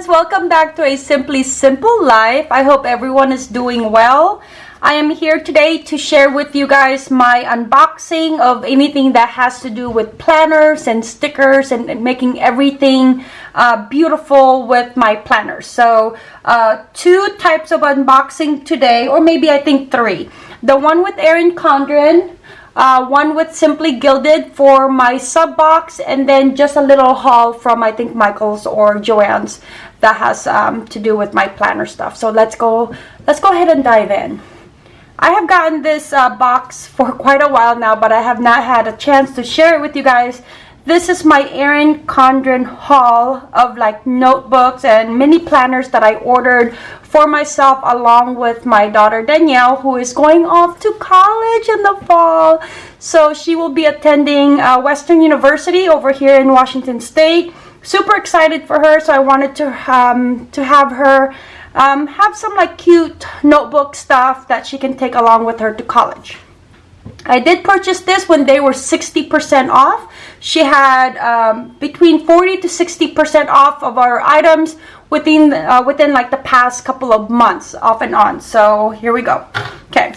friends welcome back to a simply simple life. I hope everyone is doing well. I am here today to share with you guys my unboxing of anything that has to do with planners and stickers and, making everything uh, beautiful with my planners so uh, two types of unboxing today or maybe i think three. The one with erin condren uh, one with Simply Gilded for my sub box and then just a little haul from I think Michael's or Joann's that has um, to do with my planner stuff. So let's go, let's go ahead and dive in. I have gotten this uh, box for quite a while now, but I have not had a chance to share it with you guys. This is my Erin Condren haul of like notebooks and mini planners that I ordered for myself along with my daughter Danielle who is going off to college in the fall. So she will be attending uh, Western University over here in Washington State. Super excited for her so I wanted to, um, to have her um, have some like cute notebook stuff that she can take along with her to college. I did purchase this when they were 60% off. She had um, between 40 to 60% off of our items within uh, within like the past couple of months off and on. So here we go. Okay.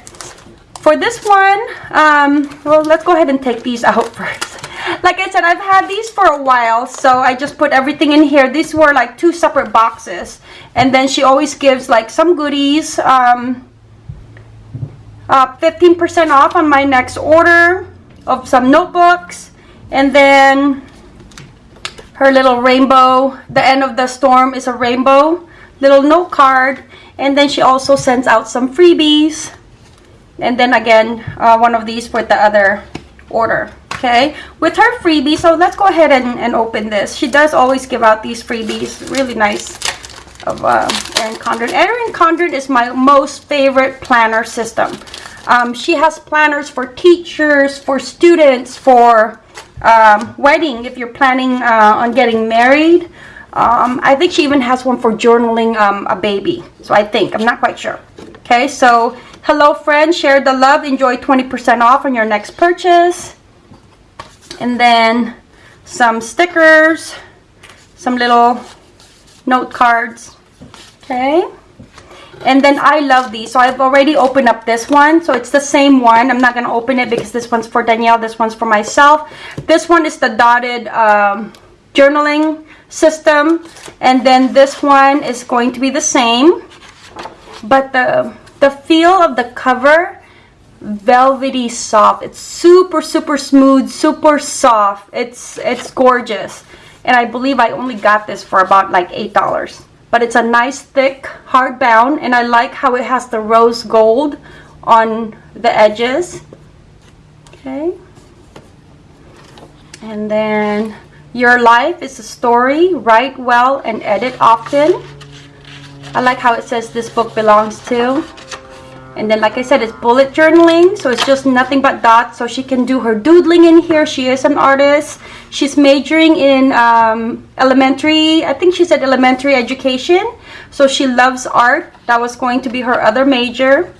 For this one, um, well, let's go ahead and take these out first. Like I said, I've had these for a while, so I just put everything in here. These were like two separate boxes. And then she always gives like some goodies. Um, 15% uh, off on my next order of some notebooks and then her little rainbow the end of the storm is a rainbow little note card and then she also sends out some freebies and then again uh, one of these for the other order okay with her freebie so let's go ahead and, and open this she does always give out these freebies really nice of uh, Erin Condren. Erin Condren is my most favorite planner system. Um, she has planners for teachers, for students, for um, wedding if you're planning uh, on getting married. Um, I think she even has one for journaling um, a baby. So I think, I'm not quite sure. Okay, so hello friends, share the love, enjoy 20% off on your next purchase. And then some stickers, some little note cards. Okay and then I love these so I've already opened up this one so it's the same one I'm not gonna open it because this one's for Danielle this one's for myself this one is the dotted um, journaling system and then this one is going to be the same but the the feel of the cover velvety soft. It's super super smooth super soft. It's it's gorgeous. And I believe I only got this for about like eight dollars. But it's a nice thick hardbound and I like how it has the rose gold on the edges. Okay. And then your life is a story. Write well and edit often. I like how it says this book belongs to and then like I said it's bullet journaling so it's just nothing but dots so she can do her doodling in here she is an artist She's majoring in um, elementary, I think she said elementary education. So she loves art. That was going to be her other major.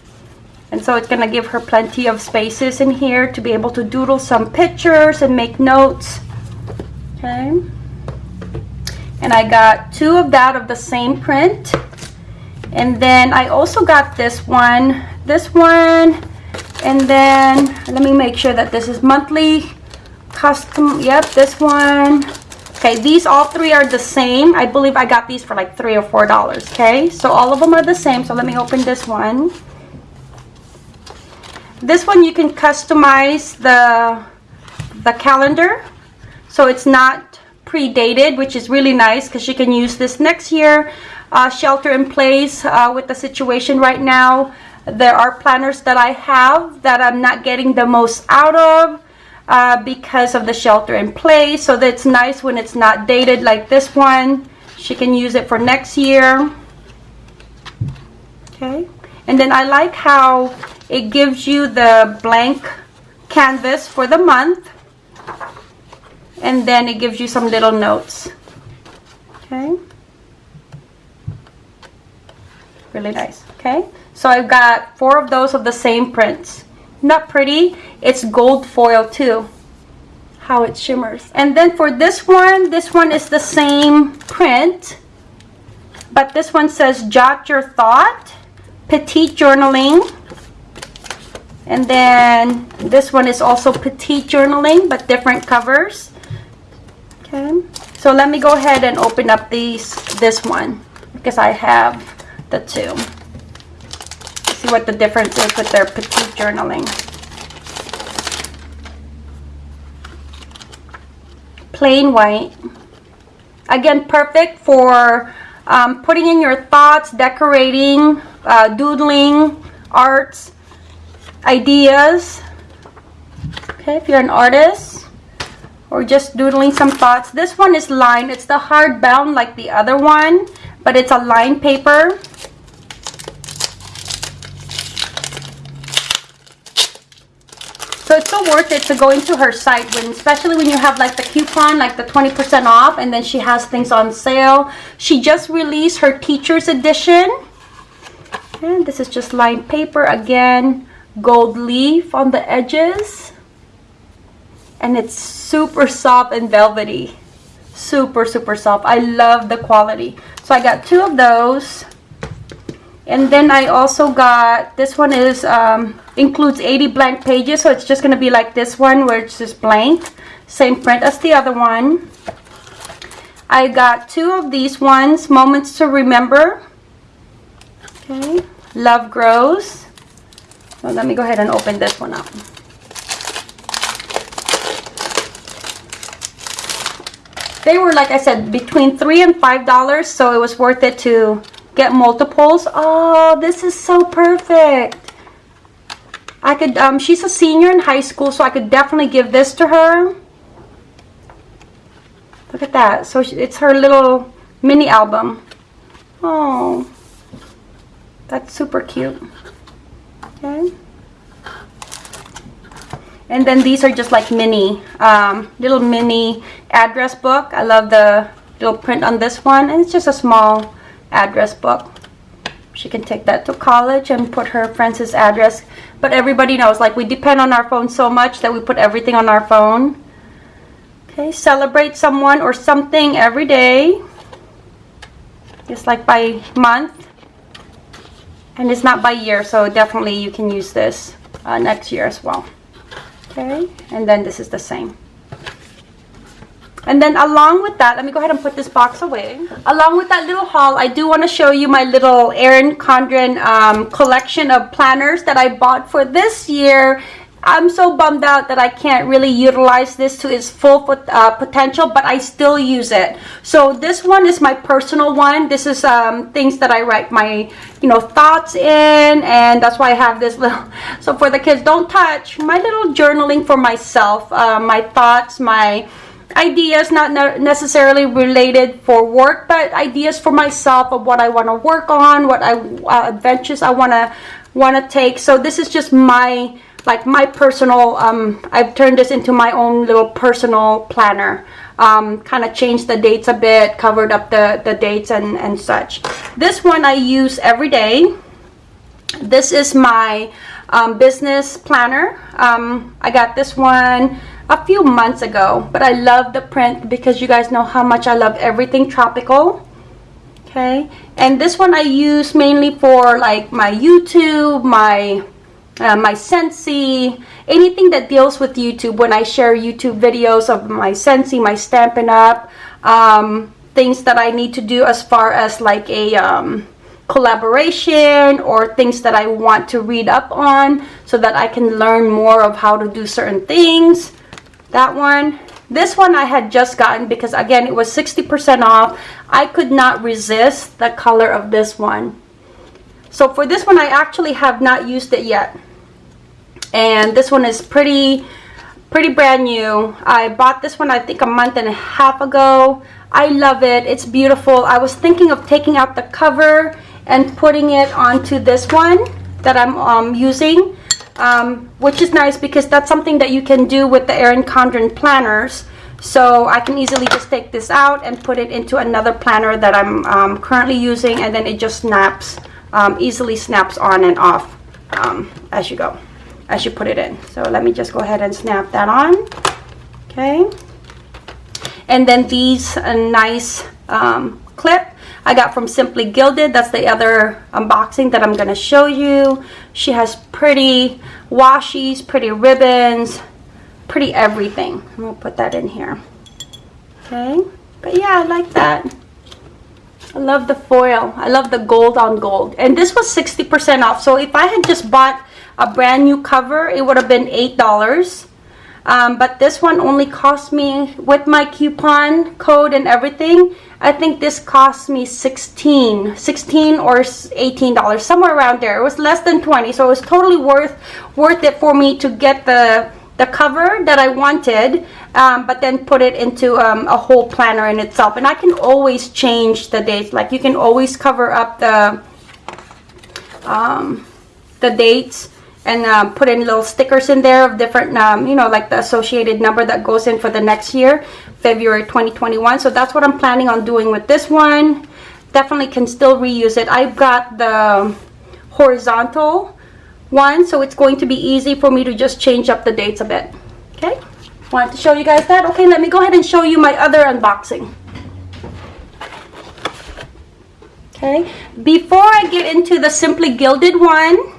And so it's going to give her plenty of spaces in here to be able to doodle some pictures and make notes. Okay. And I got two of that of the same print. And then I also got this one, this one, and then let me make sure that this is monthly custom yep this one. Okay these all three are the same. I believe i got these for like three or four dollars okay? So all of them are the same so let me open this one. This one you can customize the the calendar so it's not pre-dated which is really nice because you can use this next year uh, shelter in place uh, with the situation right now there are planners that I have that I'm not getting the most out of uh, because of the shelter in place. So that's nice when it's not dated like this one. She can use it for next year. Okay. And then I like how it gives you the blank canvas for the month. And then it gives you some little notes. Okay. Really nice. Okay. So I've got four of those of the same prints. Not pretty. It's gold foil too. How it shimmers. And then for this one this one is the same print but this one says jot your thought petite journaling. And then this one is also petite journaling but different covers. Okay? So let me go ahead and open up these this one because I have the two. See what the difference is with their petite journaling. Plain white. Again perfect for um, putting in your thoughts decorating uh, doodling arts ideas. Okay if you're an artist or just doodling some thoughts. This one is lined. It's the hardbound like the other one but it's a lined paper So it's so worth it to go into her site when, especially when you have like the coupon, like the 20% off, and then she has things on sale. She just released her teacher's edition. And this is just lined paper again, gold leaf on the edges. And it's super soft and velvety. Super, super soft. I love the quality. So I got two of those. And then I also got, this one is, um, includes 80 blank pages. So it's just going to be like this one where it's just blank. Same print as the other one. I got two of these ones, Moments to Remember. Okay, Love Grows. Let me go ahead and open this one up. They were, like I said, between 3 and $5, so it was worth it to get multiples. Oh, this is so perfect. I could, um, she's a senior in high school, so I could definitely give this to her. Look at that. So it's her little mini album. Oh, that's super cute. Okay. And then these are just like mini, um, little mini address book. I love the little print on this one. And it's just a small address book. She can take that to college and put her friend's address. But everybody knows, like, we depend on our phone so much that we put everything on our phone. Okay, celebrate someone or something every day. It's like by month. And it's not by year, so definitely you can use this uh, next year as well. Okay, and then this is the same. And then along with that, let me go ahead and put this box away. Along with that little haul, I do want to show you my little Erin Condren um, collection of planners that I bought for this year. I'm so bummed out that I can't really utilize this to its full uh, potential, but I still use it. So this one is my personal one. This is um, things that I write my, you know, thoughts in, and that's why I have this little. So for the kids, don't touch my little journaling for myself, uh, my thoughts, my ideas not necessarily related for work but ideas for myself of what I want to work on what I uh, adventures I want to want to take. So this is just my like my personal um, I've turned this into my own little personal planner. Um, kind of changed the dates a bit covered up the the dates and and such. This one I use every day. This is my um, business planner. Um, I got this one a few months ago but I love the print because you guys know how much I love everything tropical okay? And this one I use mainly for like my YouTube my uh, my Scentsy anything that deals with YouTube. When I share YouTube videos of my Scentsy my Stampin' Up um, things that I need to do as far as like a um, collaboration or things that I want to read up on so that I can learn more of how to do certain things that one. This one I had just gotten because again it was 60% off. I could not resist the color of this one. So for this one I actually have not used it yet. And this one is pretty pretty brand new. I bought this one I think a month and a half ago. I love it. It's beautiful. I was thinking of taking out the cover and putting it onto this one that I'm um, using um, which is nice because that's something that you can do with the Erin Condren planners. So I can easily just take this out and put it into another planner that I'm um, currently using and then it just snaps, um, easily snaps on and off um, as you go, as you put it in. So let me just go ahead and snap that on. Okay. And then these a nice um, clip I got from Simply Gilded. That's the other unboxing that I'm going to show you. She has pretty washies, pretty ribbons, pretty everything. I'm going to put that in here. Okay. But yeah, I like that. I love the foil. I love the gold on gold. And this was 60% off. So if I had just bought a brand new cover, it would have been $8. Um, but this one only cost me, with my coupon code and everything, I think this cost me 16 16 or $18, somewhere around there. It was less than 20 so it was totally worth worth it for me to get the the cover that I wanted um, but then put it into um, a whole planner in itself. And I can always change the dates. Like you can always cover up the um, the dates and uh, put in little stickers in there of different um, you know like the associated number that goes in for the next year February 2021 so that's what I'm planning on doing with this one. Definitely can still reuse it. I've got the horizontal one so it's going to be easy for me to just change up the dates a bit. Okay? Wanted to show you guys that? Okay let me go ahead and show you my other unboxing. Okay? Before I get into the simply gilded one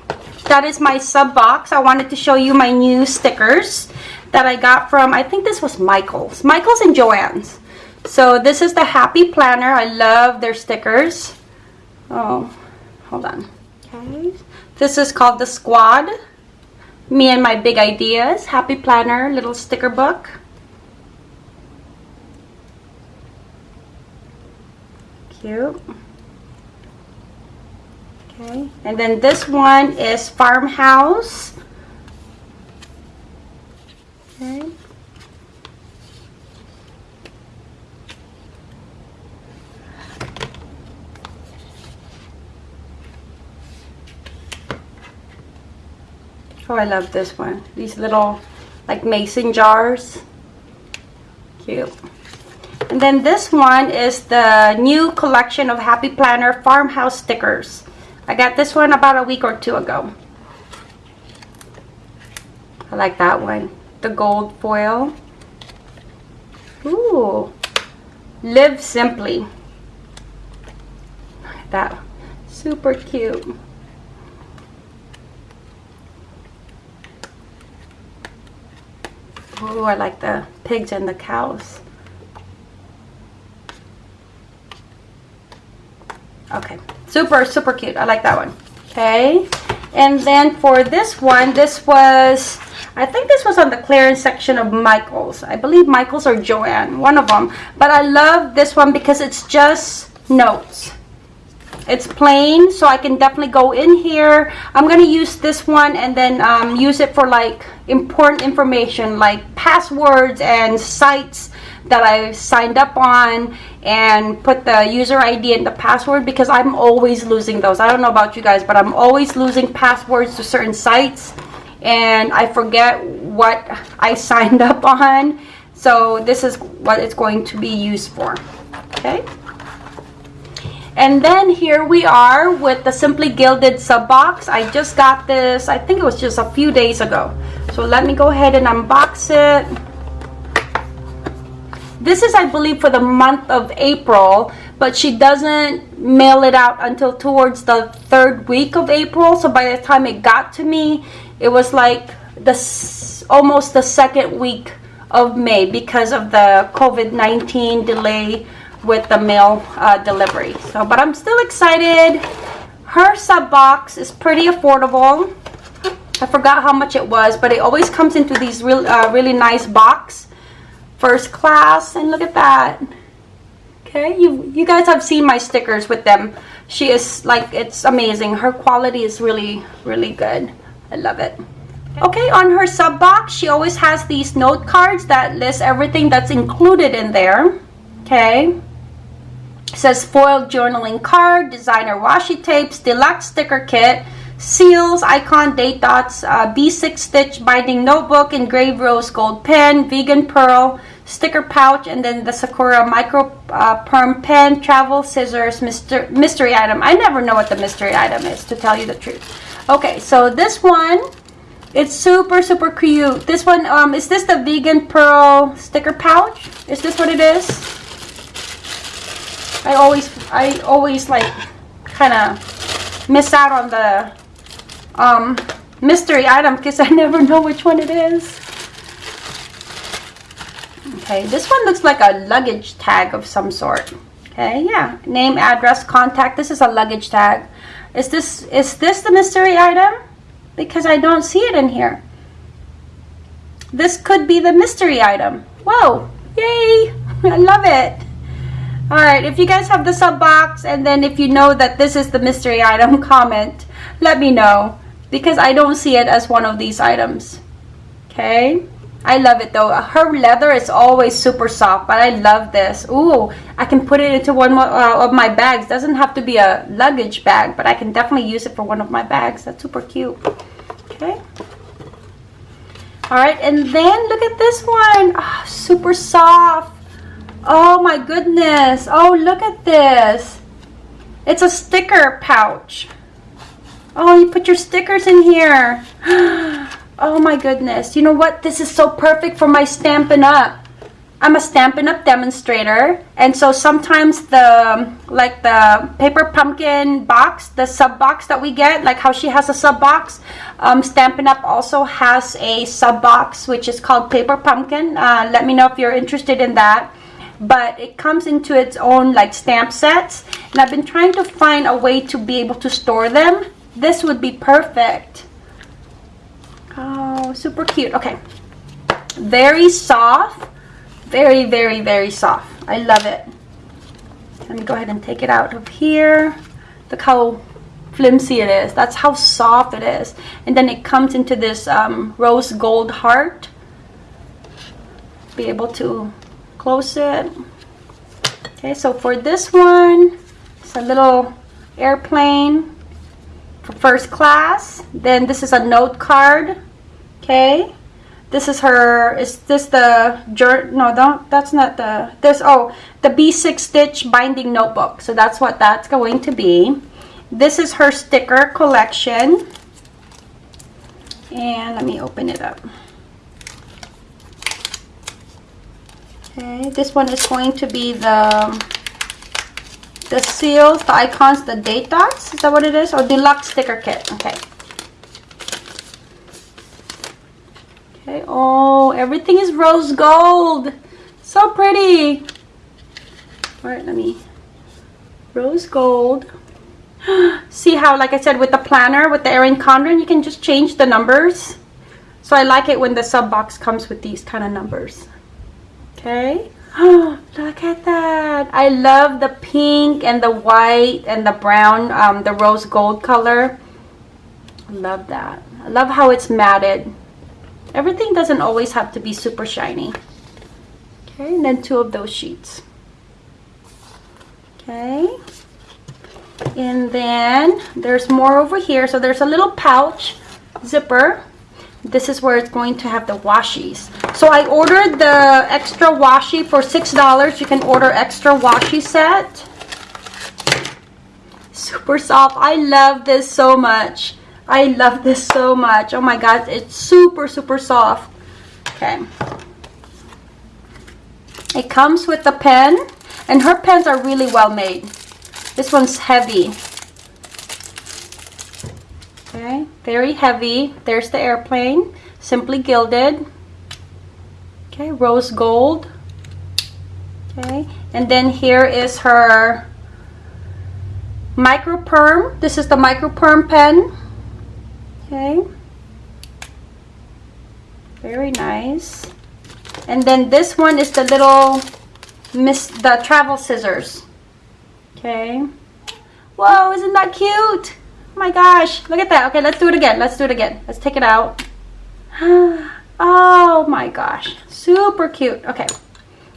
that is my sub box I wanted to show you my new stickers that I got from I think this was Michaels Michaels and Joann's so this is the happy planner I love their stickers oh hold on okay this is called the Squad. Me and my big ideas. Happy Planner little sticker book. Cute. Okay, and then this one is Farmhouse. Okay. Oh, I love this one. These little like mason jars. Cute. And then this one is the new collection of Happy Planner farmhouse stickers. I got this one about a week or two ago. I like that one. The gold foil. Ooh. Live Simply. That. Super cute. Oh, I like the pigs and the cows. Okay, super, super cute. I like that one. Okay, and then for this one, this was, I think this was on the clearance section of Michaels. I believe Michaels or Joann, one of them. But I love this one because it's just notes it's plain so I can definitely go in here I'm gonna use this one and then um, use it for like important information like passwords and sites that I signed up on and put the user ID and the password because I'm always losing those I don't know about you guys but I'm always losing passwords to certain sites and I forget what I signed up on so this is what it's going to be used for okay and then here we are with the Simply Gilded sub box. I just got this, I think it was just a few days ago. So let me go ahead and unbox it. This is, I believe, for the month of April, but she doesn't mail it out until towards the third week of April. So by the time it got to me, it was like the almost the second week of May because of the COVID-19 delay with the mail uh, delivery. So, but I'm still excited. Her sub box is pretty affordable. I forgot how much it was, but it always comes into these real, uh, really nice box. First class, and look at that. Okay, you you guys have seen my stickers with them. She is like, it's amazing. Her quality is really, really good. I love it. Okay, on her sub box, she always has these note cards that list everything that's included in there. Okay. It says foiled journaling card, designer washi tapes, deluxe sticker kit, seals, icon, date dots, uh, B6 stitch binding notebook, engraved rose gold pen, vegan pearl, sticker pouch, and then the Sakura micro uh, perm pen, travel scissors, mystery, mystery item. I never know what the mystery item is, to tell you the truth. Okay, so this one, it's super, super cute. This one, um, is this the vegan pearl sticker pouch? Is this what it is? I always, I always like kind of miss out on the um, mystery item because I never know which one it is. Okay, this one looks like a luggage tag of some sort. Okay, yeah. Name, address, contact. This is a luggage tag. Is this is this the mystery item? Because I don't see it in here. This could be the mystery item. Whoa! Yay! I love it. Alright, if you guys have the sub box and then if you know that this is the mystery item, comment. Let me know. Because I don't see it as one of these items. Okay? I love it though. Her leather is always super soft, but I love this. Ooh, I can put it into one uh, of my bags. Doesn't have to be a luggage bag, but I can definitely use it for one of my bags. That's super cute. Okay. All right, and then look at this one. Oh, super soft. Oh my goodness. Oh, look at this. It's a sticker pouch. Oh, you put your stickers in here. Oh my goodness. You know what? This is so perfect for my Stampin' Up. I'm a Stampin' Up demonstrator. And so sometimes the, like the paper pumpkin box, the sub box that we get, like how she has a sub box, um, Stampin' Up also has a sub box, which is called paper pumpkin. Uh, let me know if you're interested in that but it comes into its own like stamp sets and I've been trying to find a way to be able to store them this would be perfect Oh, super cute. Okay. Very soft. Very, very, very soft. I love it. Let me go ahead and take it out of here. Look how flimsy it is. That's how soft it is. And then it comes into this um, rose gold heart. Be able to close it. Okay, so for this one, it's a little airplane first class. Then this is a note card okay? This is her is this the no don't that's not the this oh the b6 stitch binding notebook. So that's what that's going to be. This is her sticker collection. And let me open it up. Okay this one is going to be the the seals the icons the date dots is that what it is or deluxe sticker kit okay Okay, oh, everything is rose gold. So pretty. All right, let me, rose gold. See how, like I said, with the planner, with the Erin Condren, you can just change the numbers. So I like it when the sub box comes with these kind of numbers. Okay. Oh, look at that. I love the pink and the white and the brown, um, the rose gold color. love that. I love how it's matted. Everything doesn't always have to be super shiny. Okay, and then two of those sheets. Okay. And then there's more over here. So there's a little pouch zipper. This is where it's going to have the washies. So I ordered the extra washi for $6. You can order extra washi set. Super soft. I love this so much. I love this so much. Oh my god, it's super, super soft. Okay. It comes with the pen, and her pens are really well made. This one's heavy. Okay, very heavy. There's the airplane, simply gilded. Okay, rose gold. Okay, and then here is her micro perm. This is the micro perm pen. Okay. Very nice. And then this one is the little miss the travel scissors. Okay. Whoa, isn't that cute? Oh my gosh, look at that. Okay, let's do it again. Let's do it again. Let's take it out. Oh my gosh, super cute. Okay,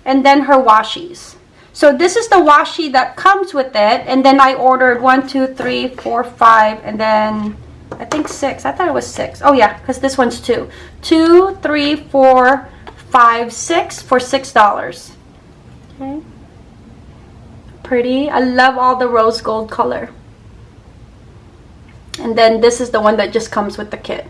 and then her washies. So this is the washi that comes with it. And then I ordered one, two, three, four, five, and then I think six. I thought it was six. Oh yeah, because this one's two. Two, three, four, five, six for six dollars. Okay. Pretty. I love all the rose gold color. And then this is the one that just comes with the kit.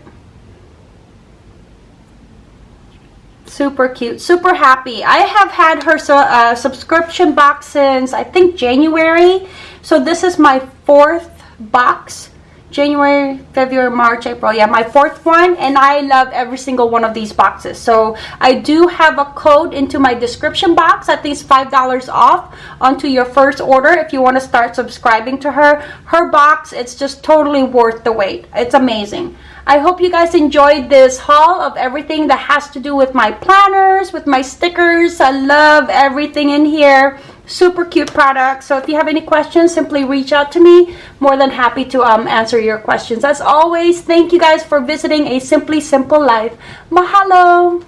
super cute super happy. I have had her uh, subscription box since i think january. So this is my fourth box January, February, March, April. Yeah, my fourth one. And I love every single one of these boxes. So I do have a code into my description box. At least $5 off onto your first order if you want to start subscribing to her. Her box, it's just totally worth the wait. It's amazing. I hope you guys enjoyed this haul of everything that has to do with my planners, with my stickers. I love everything in here super cute product. So if you have any questions simply reach out to me. More than happy to um, answer your questions. As always thank you guys for visiting a simply simple life. Mahalo